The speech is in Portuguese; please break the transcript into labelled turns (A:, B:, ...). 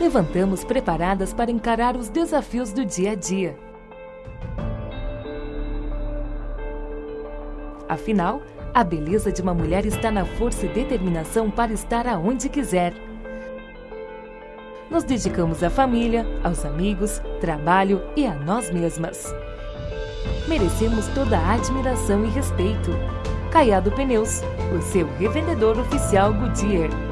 A: levantamos preparadas para encarar os desafios do dia a dia. Afinal, a beleza de uma mulher está na força e determinação para estar aonde quiser. Nos dedicamos à família, aos amigos, trabalho e a nós mesmas. Merecemos toda a admiração e respeito. Caiado Pneus, o seu revendedor oficial Goodyear.